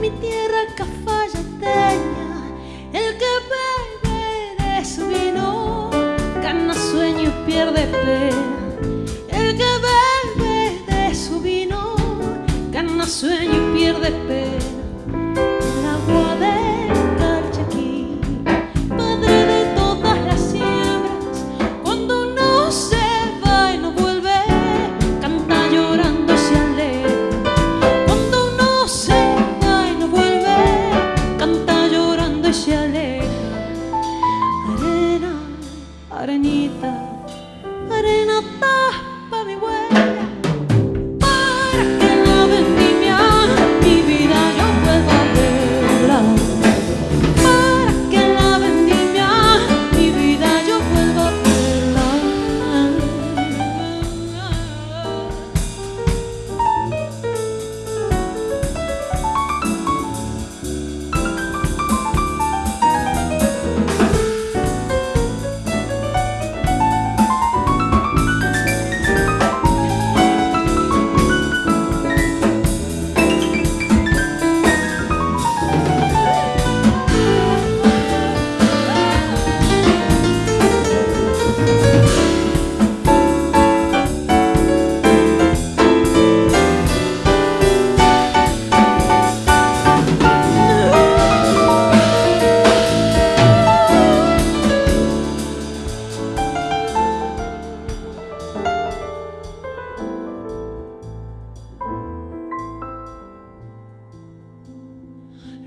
Mi tierra cafayateña, el que bebe de su vino, gana sueño y pierde pena. El que bebe de su vino, gana sueño y pierde pena. arañita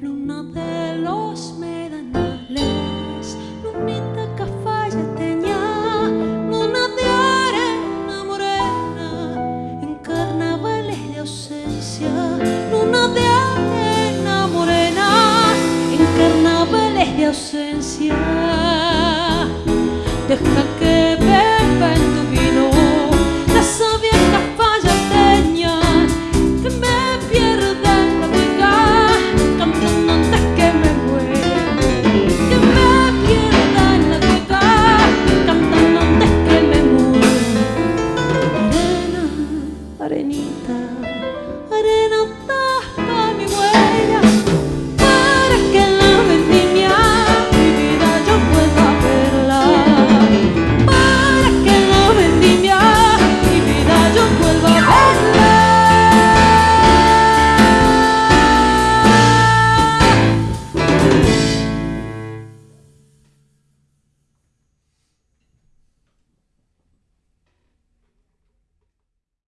luna de los medanales, lunita que falla teñá, luna de arena morena, en carnavales de ausencia, luna de arena morena, en carnavales de ausencia, deja que